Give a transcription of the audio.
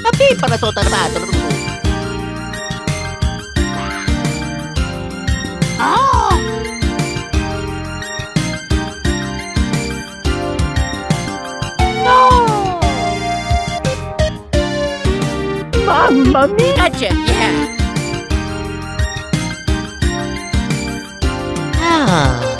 Tapi para na ba? Oh! No! Mamma mia! Gotcha, yeah. Ah.